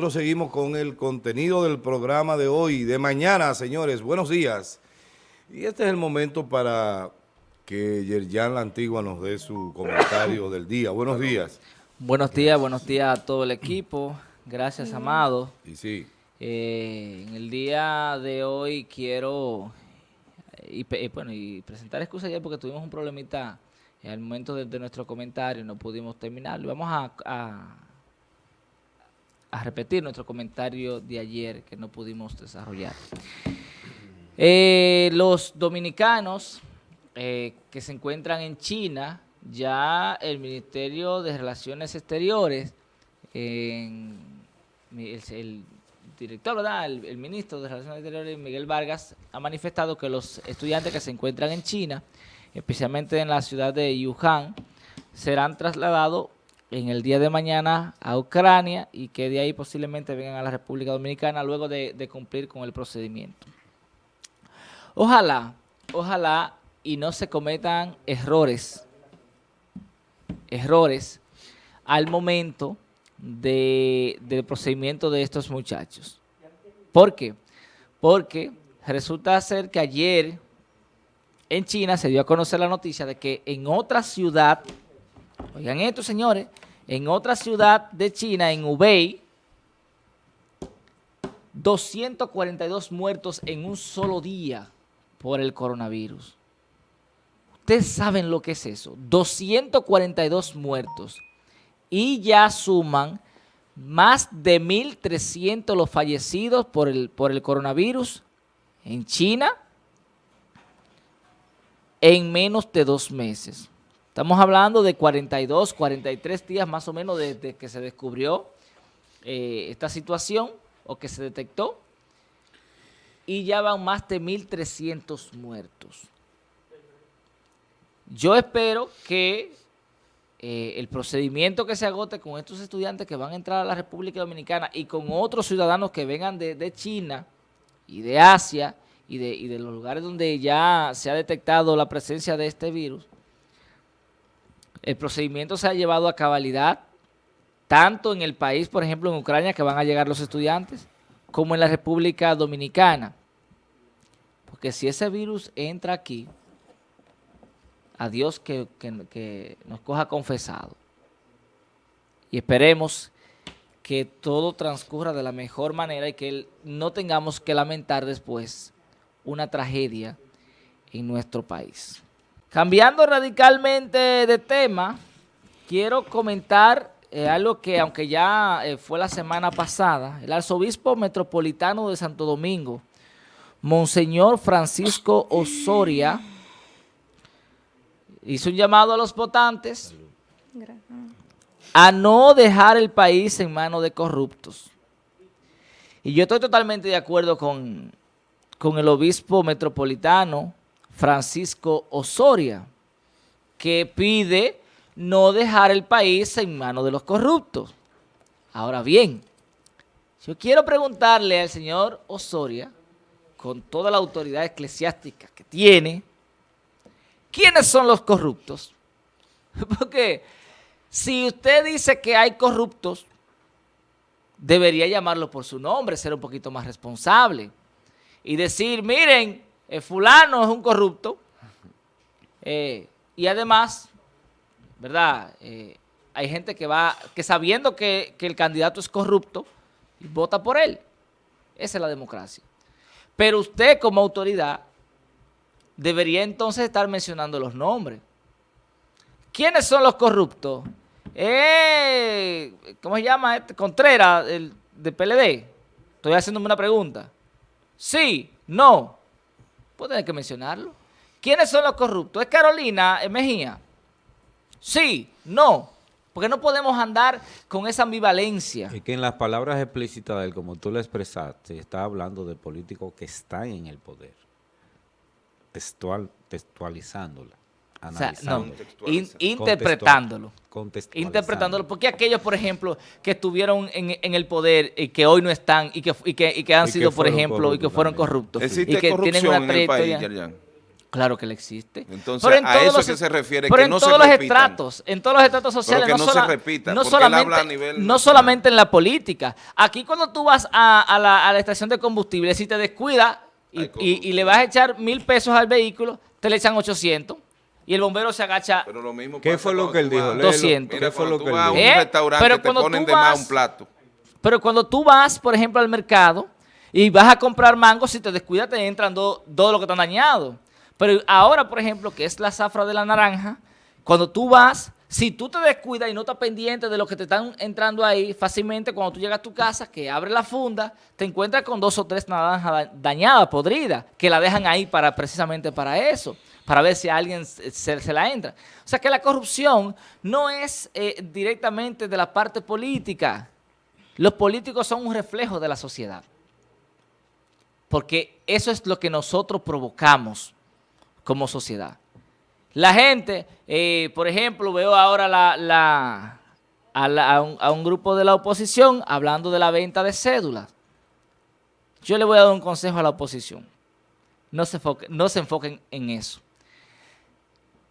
nosotros seguimos con el contenido del programa de hoy, de mañana, señores. Buenos días. Y este es el momento para que Yerjan La Antigua nos dé su comentario del día. Buenos días. Buenos días, buenos días a todo el equipo. Gracias, Amado. Y sí. Eh, en el día de hoy quiero y, bueno, y presentar excusas ya porque tuvimos un problemita en el momento de, nuestro comentario, no pudimos terminarlo. Vamos a, a, repetir nuestro comentario de ayer que no pudimos desarrollar. Eh, los dominicanos eh, que se encuentran en China, ya el Ministerio de Relaciones Exteriores, el, director. El, ministro de Relaciones Exteriores, Miguel Vargas, ha manifestado que los estudiantes que se encuentran en China, especialmente en la ciudad de Wuhan, serán trasladados en el día de mañana a Ucrania y que de ahí posiblemente vengan a la República Dominicana luego de, de cumplir con el procedimiento. Ojalá, ojalá y no se cometan errores, errores al momento del procedimiento de estos muchachos. ¿Por qué? Porque resulta ser que ayer en China se dio a conocer la noticia de que en otra ciudad, oigan esto señores, en otra ciudad de China, en Hubei, 242 muertos en un solo día por el coronavirus. Ustedes saben lo que es eso, 242 muertos y ya suman más de 1.300 los fallecidos por el, por el coronavirus en China en menos de dos meses. Estamos hablando de 42, 43 días más o menos desde que se descubrió eh, esta situación o que se detectó y ya van más de 1.300 muertos. Yo espero que eh, el procedimiento que se agote con estos estudiantes que van a entrar a la República Dominicana y con otros ciudadanos que vengan de, China y de Asia y de, y de los lugares donde ya se ha detectado la presencia de este virus, el procedimiento se ha llevado a cabalidad tanto en el país, por ejemplo, en Ucrania, que van a llegar los estudiantes, como en la República Dominicana. Porque si ese virus entra aquí, a Dios que, nos coja confesado. Y esperemos que todo transcurra de la mejor manera y que no tengamos que lamentar después una tragedia en nuestro país. Cambiando radicalmente de tema, quiero comentar eh, algo que aunque ya eh, fue la semana pasada, el arzobispo metropolitano de Santo Domingo, Monseñor Francisco Osoria, hizo un llamado a los votantes a no dejar el país en manos de corruptos. Y yo estoy totalmente de acuerdo con, con el obispo metropolitano Francisco Osoria, que pide no dejar el país en manos de los corruptos. Ahora bien, yo quiero preguntarle al señor Osoria, con toda la autoridad eclesiástica que tiene, ¿Quiénes son los corruptos? Porque si usted dice que hay corruptos, debería llamarlo por su nombre, ser un poquito más responsable. Y decir, miren, el fulano es un corrupto. Eh, y además, ¿verdad? Eh, hay gente que va, que sabiendo que, que el candidato es corrupto, vota por él. Esa es la democracia. Pero usted como autoridad debería entonces estar mencionando los nombres. ¿Quiénes son los corruptos? Eh, ¿Cómo se llama? Este? Contreras, de PLD. Estoy haciéndome una pregunta. Sí, no. Pues tener que mencionarlo. ¿Quiénes son los corruptos? ¿Es Carolina Mejía? Sí, no. Porque no podemos andar con esa ambivalencia. Es que en las palabras explícitas de él, como tú lo expresaste, está hablando de políticos que están en el poder textual, textualizándola. Analizándola, interpretándolo. Interpretándolo. Porque aquellos, por ejemplo, que estuvieron en, el poder y que hoy no están y que, y que, han sido, por ejemplo, y que fueron corruptos. ¿Existe y que corrupción tienen una en el país, Claro que le existe. Entonces, a eso que se refiere, que no todos los estratos, en todos los estratos sociales, no, se repita, no solamente, no solamente en la política. Aquí cuando tú vas a, la, estación de combustible, si te descuidas y, le vas a echar mil pesos al vehículo, te le echan 800 y el bombero se agacha. Pero lo mismo ¿Qué fue lo que él dijo? 200. ¿Qué fue lo que él dijo? un ¿Eh? restaurante pero te ponen de más un plato. Pero cuando tú vas, por ejemplo, al mercado y vas a comprar mango, si te descuidas te entran todo lo que están dañado. Pero ahora, por ejemplo, que es la zafra de la naranja, cuando tú vas, si tú te descuidas y no estás pendiente de lo que te están entrando ahí, fácilmente cuando tú llegas a tu casa, que abre la funda, te encuentras con dos o tres naranjas dañadas, podridas, que la dejan ahí para precisamente para eso, para ver si alguien se, la entra. O sea que la corrupción no es eh, directamente de la parte política. Los políticos son un reflejo de la sociedad. Porque eso es lo que nosotros provocamos como sociedad. La gente, eh, por ejemplo, veo ahora a, un, grupo de la oposición hablando de la venta de cédulas. Yo le voy a dar un consejo a la oposición. No se, no se enfoquen en eso.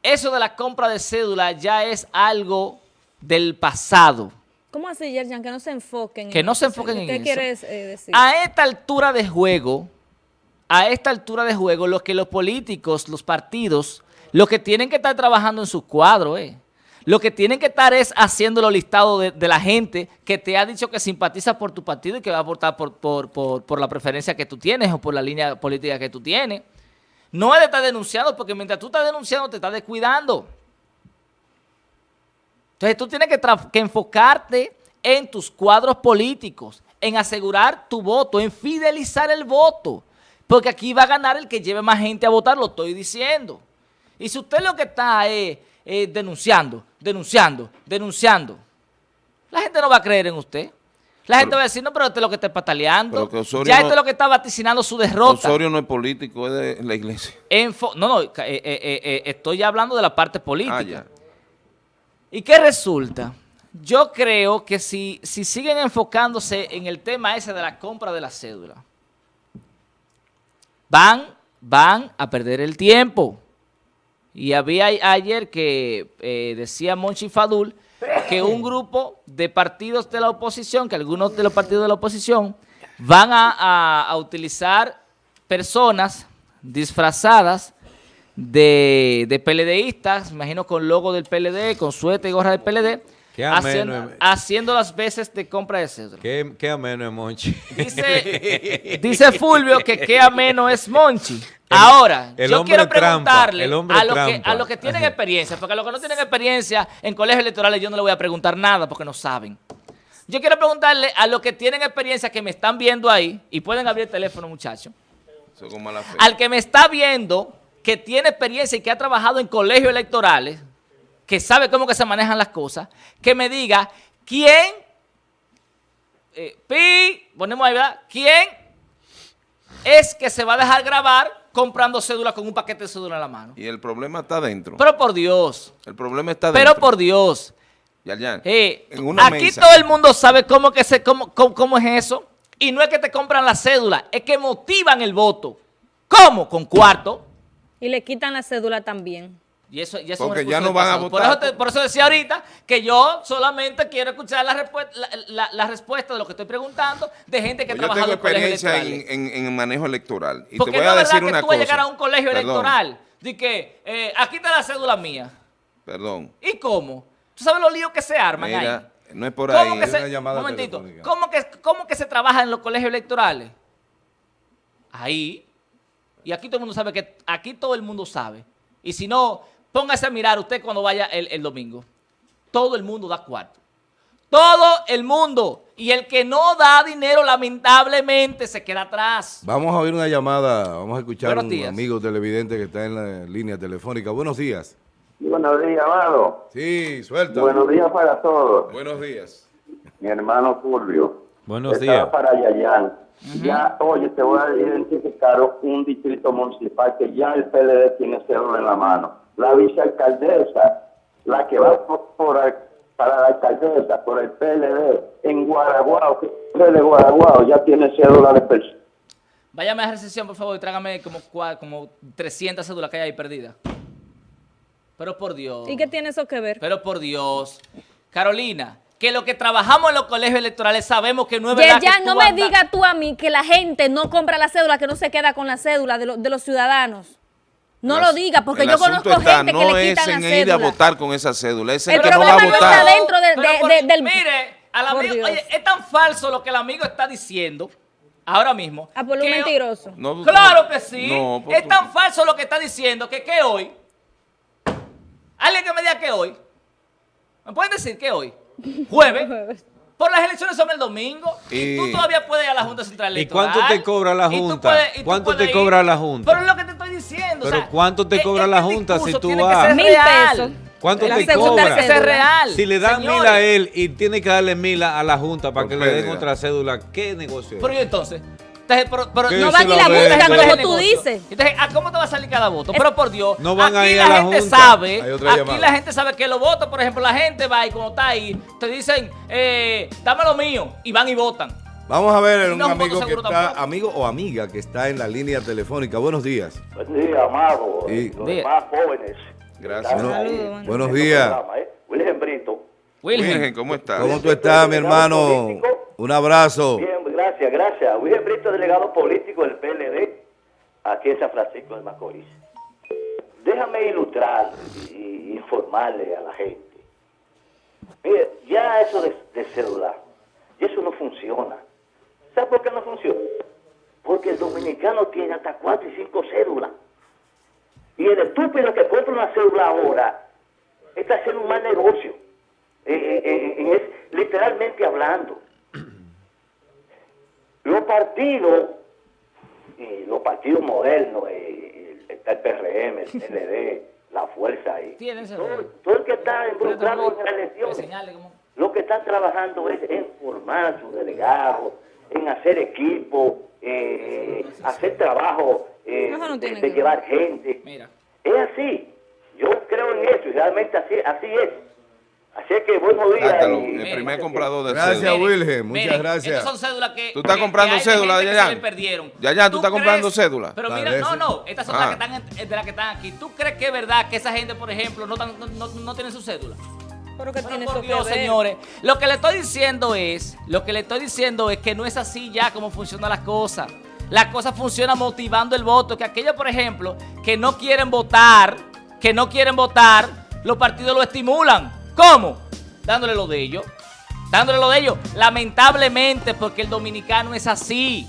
Eso de la compra de cédulas ya es algo del pasado. ¿Cómo así, Yerjan? Que no se enfoquen Que no se enfoquen en eso. ¿Qué quieres eh, decir? A esta altura de juego, a esta altura de juego, lo que los políticos, los partidos, lo que tienen que estar trabajando en sus cuadros, eh. Lo que tienen que estar es haciendo los listados de, la gente que te ha dicho que simpatiza por tu partido y que va a votar por, por, la preferencia que tú tienes o por la línea política que tú tienes. No es de estar denunciando, porque mientras tú estás denunciando te estás descuidando. Entonces tú tienes que, que enfocarte en tus cuadros políticos, en asegurar tu voto, en fidelizar el voto. Porque aquí va a ganar el que lleve más gente a votar, lo estoy diciendo. Y si usted lo que está es denunciando, denunciando, denunciando, la gente no va a creer en usted. La gente va a decir, no, pero este es lo que está pataleando. ya esto es lo que está vaticinando su derrota. Osorio no es político, es de la iglesia. no, no, eh, eh, eh, estoy hablando de la parte política. Ah, ¿Y qué resulta? Yo creo que si, si siguen enfocándose en el tema ese de la compra de la cédula, van, van a perder el tiempo. Y había ayer que decía Monchi Fadul que un grupo de partidos de la oposición, que algunos de los partidos de la oposición van a, utilizar personas disfrazadas de, de PLDistas, imagino con logo del PLD, con suéter y gorra del PLD, haciendo, las veces de compra de cédula. Qué, ameno es Monchi. Dice, Fulvio que qué ameno es Monchi. Ahora, yo quiero preguntarle a, los que, a los que tienen experiencia, porque a los que no tienen experiencia en colegios electorales yo no le voy a preguntar nada porque no saben. Yo quiero preguntarle a los que tienen experiencia que me están viendo ahí, y pueden abrir el teléfono muchachos, al que me está viendo, que tiene experiencia y que ha trabajado en colegios electorales, que sabe cómo que se manejan las cosas, que me diga quién, eh, pi, ponemos ahí, ¿verdad? ¿Quién es que se va a dejar grabar comprando cédula con un paquete de cédula en la mano? Y el problema está dentro. Pero por Dios. El problema está dentro. Pero por Dios. Ya, ya. Eh, aquí todo el mundo sabe cómo, que se, cómo, cómo es eso. Y no es que te compran la cédula, es que motivan el voto. ¿Cómo? Con cuarto. Y le quitan la cédula también. Y eso, y Porque ya no van a votar. Por eso, decía ahorita que yo solamente quiero escuchar la, respuesta, la, respuesta de lo que estoy preguntando de gente que pues trabajado en experiencia en, en, manejo electoral. Y Porque te voy a decir una que tú vas a llegar a un colegio electoral de que eh, aquí está la cédula mía. Perdón. ¿Y cómo? ¿Tú sabes los líos que se arman ahí? No es por ahí. Que se, un momentito. ¿cómo que, ¿Cómo que se trabaja en los colegios electorales? Ahí. Y aquí todo el mundo sabe que aquí todo el mundo sabe. Y si no, Póngase a mirar usted cuando vaya el, domingo. Todo el mundo da cuarto. Todo el mundo. Y el que no da dinero, lamentablemente, se queda atrás. Vamos a oír una llamada. Vamos a escuchar a un amigo televidente que está en la línea telefónica. Buenos días. Buenos días, Amado. Sí, suelta. Buenos días para todos. Buenos días. Mi hermano Fulvio. Buenos días. para Yayán. Ya, oye, te voy a identificar un distrito municipal que ya el PLD tiene cero en la mano la vicealcaldesa, la que va por, para la alcaldesa, por el PLD, en Guaraguao, que de Guaraguao ya tiene cédula de persona. váyame a recesión, por favor, y trágame como, como 300 cédulas que hay ahí perdidas. Pero por Dios. ¿Y qué tiene eso que ver? Pero por Dios. Carolina, que lo que trabajamos en los colegios electorales sabemos que no es verdad Yerjan, que no me andas- diga tú a mí que la gente no compra la cédula, que no se queda con la cédula de, lo- de los ciudadanos. No lo diga, porque yo conozco está, gente no que le es quitan en la ir a votar con esa cédula, es el, El que no va problema a votar. está dentro de- Pero de- por- de- del- Mire, al amigo, oye, es tan falso lo que el amigo está diciendo ahora mismo. Ah, por lo que- mentiroso. No, Claro que sí. No, es tan falso lo que está diciendo que que hoy. Alguien que me diga que hoy. ¿Me pueden decir que hoy? Jueves. Por las elecciones son el domingo. Y, Y- tú todavía puedes ir a la Junta Central ¿Y Electoral. cuánto te cobra la y tú Junta? puedes- y tú ¿Cuánto te cobra la Junta? Pero es lo que te estoy diciendo. o Pero sea, ¿cuánto te es- cobra es la Junta si tú vas? Mil pesos. ¿Cuánto La te cobra? Tiene que ser cédula. real. Si le dan Señores. mil a él y tiene que darle mil a, a la Junta para Por que le den otra cédula, ¿qué negocio es? Pero y entonces. Entonces, pero- pero- No van y la buscan, como tú negocio. dices. Entonces, ¿a cómo te va a salir cada voto? Pero por Dios, No van a aquí ir la a la gente Junta. sabe, aquí llamada. la gente sabe que los votos, por ejemplo, la gente va y cuando está ahí, te dicen, eh, dame lo mío, y van y votan. Vamos a ver un no amigo que está, tampoco. amigo o amiga que está en la línea telefónica. Buenos días. Buen día, amado. Sí. Los Día. demás jóvenes. Gracias. Bueno, Saludos, buenos en días. programa, ¿eh? Brito. Virgen, ¿cómo estás? ¿Cómo tú estás, mi hermano? Un abrazo. Bien, gracias, gracias. Wilhelm Brito, delegado político del PLD, aquí en San Francisco de Macorís. Déjame ilustrar y informarle a la gente. Mire, ya eso de, de celular, y eso no funciona. ¿Sabe por qué no funciona? Porque el dominicano tiene hasta cuatro y cinco cédulas. Y el estúpido que compra una cédula ahora está haciendo un mal negocio. Eh, eh, eh, es literalmente hablando. Los partidos, y los partidos modernos, está el PRM, el PLD, la Fuerza ese todo, todo el que está involucrado en las elecciones. Lo que están trabajando es en formar sus delegados, en hacer equipo, eh, hacer trabajo eh, de, ver. llevar gente. Mira. Es así. Yo creo en eso y realmente así, así es. Así es que buenos días. Dátalo, y- el primer comprador de Gracias, cédula. Wilhelm, muchas miren, gracias. Estas son cédulas que. ¿Tú estás que- comprando que hay de cédula, gente que Yayan? le perdieron. Yayan, ¿tú estás crees- comprando cédula? Pero mira, Parece. no, no. Estas son Ah. las, que están, en- de las que están aquí. ¿Tú crees que es verdad que esa gente, por ejemplo, no, tan- no, no, no tienen su cédula? Pero que Pero tiene por eso que Dios, ver. señores. Lo que le estoy diciendo es, lo que le estoy diciendo es que no es así ya como funcionan las cosas. Las cosas funcionan motivando el voto. Que aquellos, por ejemplo, que no quieren votar, que no quieren votar, los partidos lo estimulan. ¿Cómo? Dándole lo de ellos. Dándole lo de ellos. Lamentablemente, porque el dominicano es así.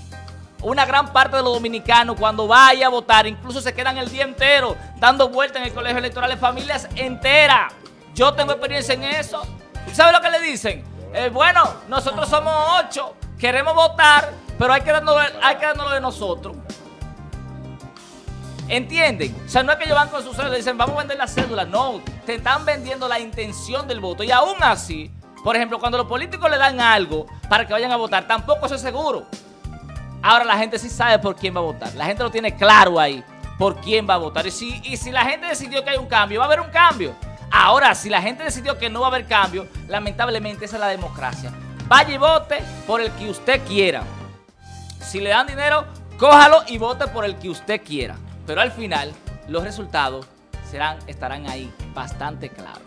Una gran parte de los dominicanos cuando vaya a votar, incluso se quedan el día entero dando vueltas en el colegio electoral, familias enteras. Yo tengo experiencia en eso. ¿Sabe lo que le dicen? Eh, bueno, nosotros somos ocho, queremos votar, pero hay que darnos, hay que darnos lo de nosotros. ¿Entienden? O sea, no es que ellos van con su cédula y dicen, vamos a vender la cédula. No, te están vendiendo la intención del voto. Y aún así, por ejemplo, cuando los políticos le dan algo para que vayan a votar, tampoco es seguro. Ahora la gente sí sabe por quién va a votar. La gente lo tiene claro ahí, por quién va a votar. Y si, y si la gente decidió que hay un cambio, va a haber un cambio. Ahora, si la gente decidió que no va a haber cambio, lamentablemente esa es la democracia. Vaya y vote por el que usted quiera. Si le dan dinero, cójalo y vote por el que usted quiera. Pero al final, los resultados serán, estarán ahí bastante claros.